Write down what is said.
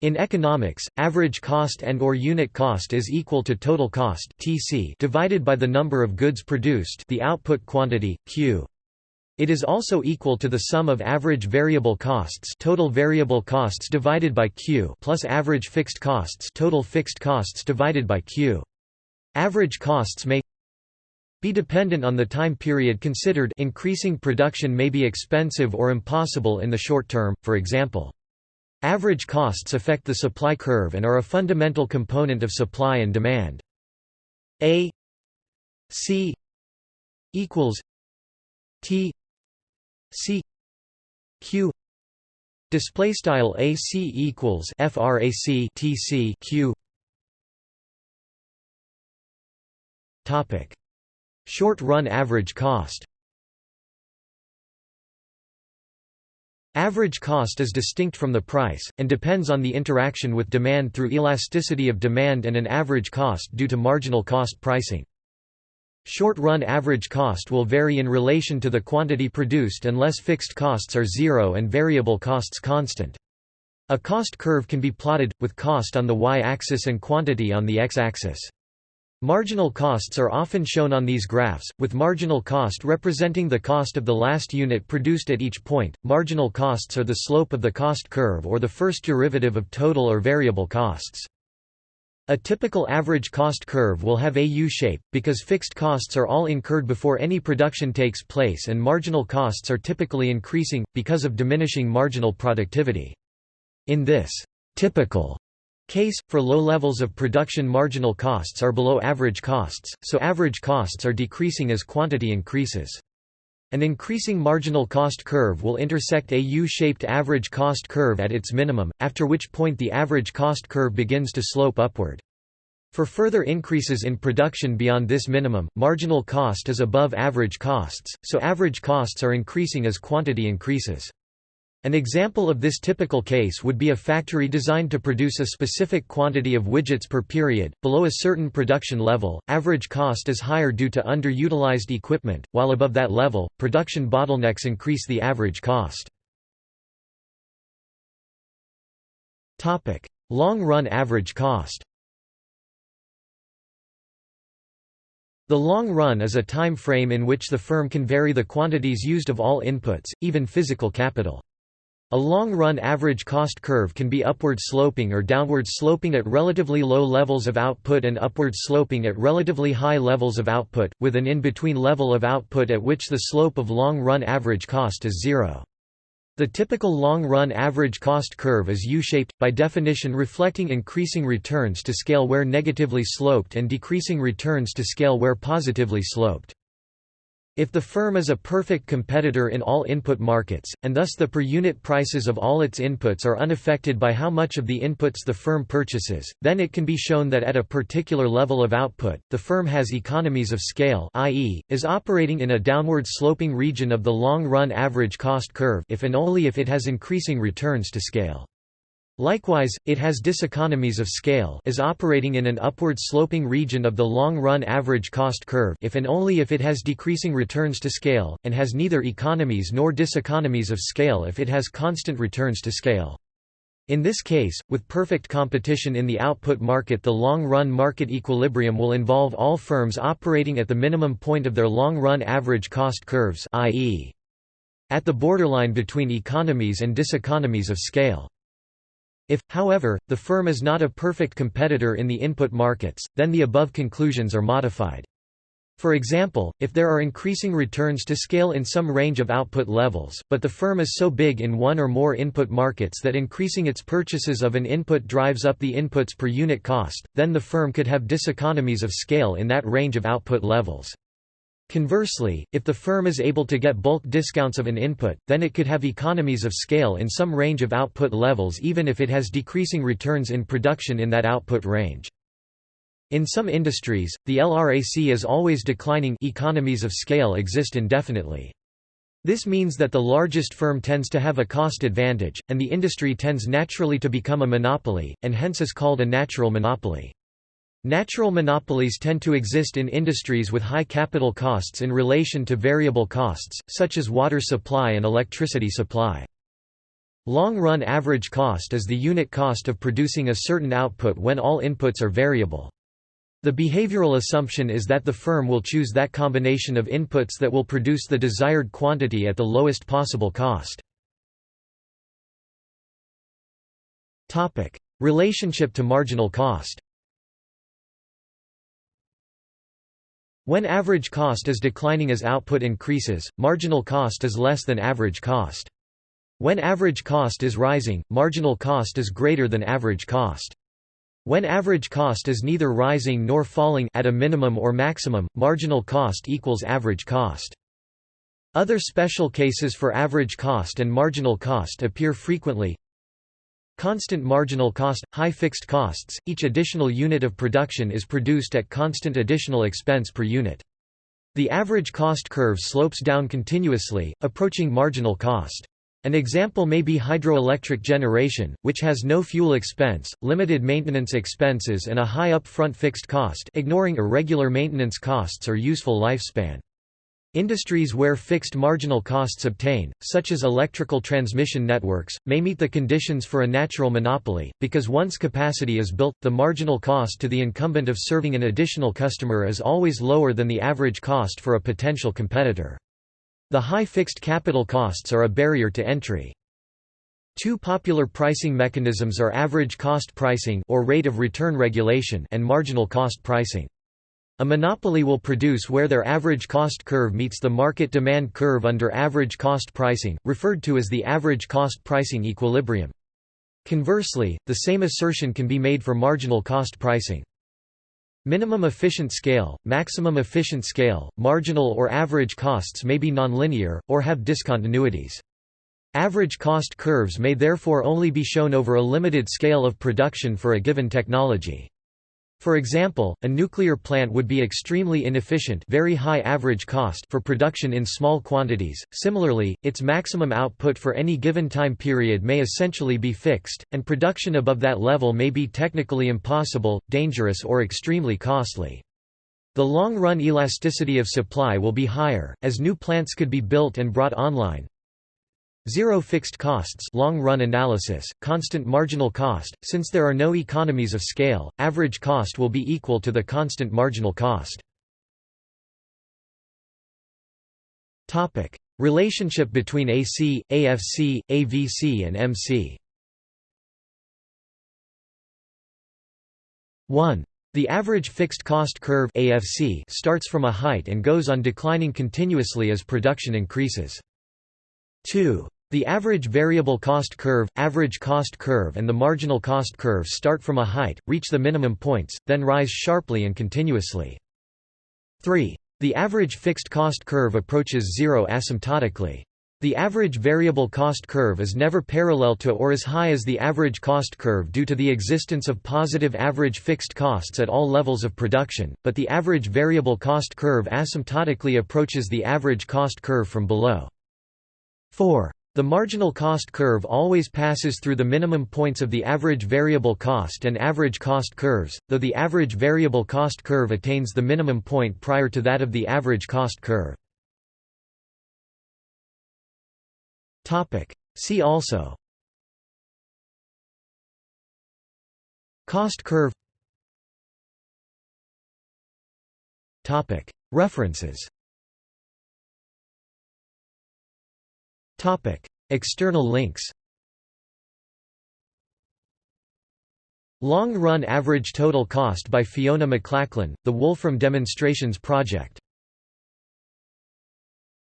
In economics, average cost and or unit cost is equal to total cost (TC) divided by the number of goods produced, the output quantity Q. It is also equal to the sum of average variable costs, total variable costs divided by Q, plus average fixed costs, total fixed costs divided by Q. Average costs may be dependent on the time period considered increasing production may be expensive or impossible in the short term, for example. Average costs affect the supply curve and are a fundamental component of supply and demand. A C equals T C Q. Display style AC equals frac TC Q. Topic. Short run average cost Average cost is distinct from the price, and depends on the interaction with demand through elasticity of demand and an average cost due to marginal cost pricing. Short-run average cost will vary in relation to the quantity produced unless fixed costs are zero and variable costs constant. A cost curve can be plotted, with cost on the y-axis and quantity on the x-axis. Marginal costs are often shown on these graphs, with marginal cost representing the cost of the last unit produced at each point. Marginal costs are the slope of the cost curve or the first derivative of total or variable costs. A typical average cost curve will have a U-shape, because fixed costs are all incurred before any production takes place and marginal costs are typically increasing, because of diminishing marginal productivity. In this typical case, for low levels of production marginal costs are below average costs, so average costs are decreasing as quantity increases. An increasing marginal cost curve will intersect a U-shaped average cost curve at its minimum, after which point the average cost curve begins to slope upward. For further increases in production beyond this minimum, marginal cost is above average costs, so average costs are increasing as quantity increases. An example of this typical case would be a factory designed to produce a specific quantity of widgets per period. Below a certain production level, average cost is higher due to underutilized equipment, while above that level, production bottlenecks increase the average cost. Topic: Long-run average cost. The long run is a time frame in which the firm can vary the quantities used of all inputs, even physical capital. A long-run average cost curve can be upward sloping or downward sloping at relatively low levels of output and upward sloping at relatively high levels of output, with an in-between level of output at which the slope of long-run average cost is zero. The typical long-run average cost curve is U-shaped, by definition reflecting increasing returns to scale where negatively sloped and decreasing returns to scale where positively sloped. If the firm is a perfect competitor in all input markets, and thus the per-unit prices of all its inputs are unaffected by how much of the inputs the firm purchases, then it can be shown that at a particular level of output, the firm has economies of scale i.e., is operating in a downward-sloping region of the long-run average cost curve if and only if it has increasing returns to scale. Likewise, it has diseconomies of scale is operating in an upward-sloping region of the long-run average cost curve if and only if it has decreasing returns to scale, and has neither economies nor diseconomies of scale if it has constant returns to scale. In this case, with perfect competition in the output market the long-run market equilibrium will involve all firms operating at the minimum point of their long-run average cost curves i.e. at the borderline between economies and diseconomies of scale. If, however, the firm is not a perfect competitor in the input markets, then the above conclusions are modified. For example, if there are increasing returns to scale in some range of output levels, but the firm is so big in one or more input markets that increasing its purchases of an input drives up the inputs per unit cost, then the firm could have diseconomies of scale in that range of output levels. Conversely, if the firm is able to get bulk discounts of an input, then it could have economies of scale in some range of output levels even if it has decreasing returns in production in that output range. In some industries, the LRAC is always declining economies of scale exist indefinitely. This means that the largest firm tends to have a cost advantage, and the industry tends naturally to become a monopoly, and hence is called a natural monopoly. Natural monopolies tend to exist in industries with high capital costs in relation to variable costs, such as water supply and electricity supply. Long-run average cost is the unit cost of producing a certain output when all inputs are variable. The behavioral assumption is that the firm will choose that combination of inputs that will produce the desired quantity at the lowest possible cost. Relationship to marginal cost When average cost is declining as output increases, marginal cost is less than average cost. When average cost is rising, marginal cost is greater than average cost. When average cost is neither rising nor falling at a minimum or maximum, marginal cost equals average cost. Other special cases for average cost and marginal cost appear frequently. Constant marginal cost – high fixed costs, each additional unit of production is produced at constant additional expense per unit. The average cost curve slopes down continuously, approaching marginal cost. An example may be hydroelectric generation, which has no fuel expense, limited maintenance expenses and a high upfront fixed cost ignoring irregular maintenance costs or useful lifespan. Industries where fixed marginal costs obtain, such as electrical transmission networks, may meet the conditions for a natural monopoly, because once capacity is built, the marginal cost to the incumbent of serving an additional customer is always lower than the average cost for a potential competitor. The high fixed capital costs are a barrier to entry. Two popular pricing mechanisms are average cost pricing or rate of return regulation and marginal cost pricing. A monopoly will produce where their average cost curve meets the market demand curve under average cost pricing, referred to as the average cost pricing equilibrium. Conversely, the same assertion can be made for marginal cost pricing. Minimum efficient scale, maximum efficient scale, marginal or average costs may be nonlinear, or have discontinuities. Average cost curves may therefore only be shown over a limited scale of production for a given technology. For example, a nuclear plant would be extremely inefficient very high average cost for production in small quantities, similarly, its maximum output for any given time period may essentially be fixed, and production above that level may be technically impossible, dangerous or extremely costly. The long-run elasticity of supply will be higher, as new plants could be built and brought online, Zero fixed costs long-run analysis, constant marginal cost, since there are no economies of scale, average cost will be equal to the constant marginal cost. Relationship between AC, AFC, AVC and MC 1. The average fixed cost curve AFC starts from a height and goes on declining continuously as production increases. 2. The average variable cost curve, average cost curve and the marginal cost curve start from a height, reach the minimum points, then rise sharply and continuously. 3. The average fixed cost curve approaches zero asymptotically. The average variable cost curve is never parallel to or as high as the average cost curve due to the existence of positive average fixed costs at all levels of production, but the average variable cost curve asymptotically approaches the average cost curve from below. 4. The marginal cost curve always passes through the minimum points of the average variable cost and average cost curves, though the average variable cost curve attains the minimum point prior to that of the average cost curve. See also Cost curve References External links Long Run Average Total Cost by Fiona McLachlan, The Wolfram Demonstrations Project